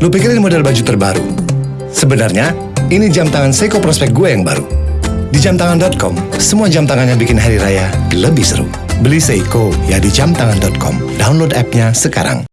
Lu pikirin model baju terbaru? Sebenarnya, ini jam tangan Seiko prospek gue yang baru. Di jamtangan.com, semua jam tangannya bikin hari raya lebih seru. Beli Seiko ya di jamtangan.com. Download app-nya sekarang.